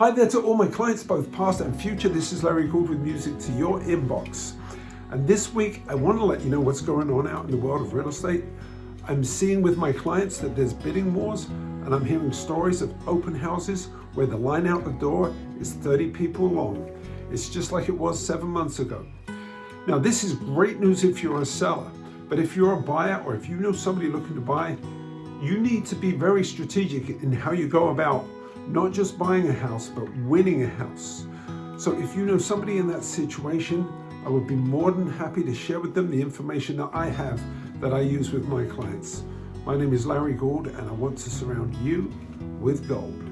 Hi there to all my clients, both past and future. This is Larry Gould with music to your inbox. And this week, I want to let you know what's going on out in the world of real estate. I'm seeing with my clients that there's bidding wars, and I'm hearing stories of open houses where the line out the door is 30 people long. It's just like it was seven months ago. Now, this is great news if you're a seller, but if you're a buyer or if you know somebody looking to buy, you need to be very strategic in how you go about not just buying a house, but winning a house. So if you know somebody in that situation, I would be more than happy to share with them the information that I have that I use with my clients. My name is Larry Gould and I want to surround you with gold.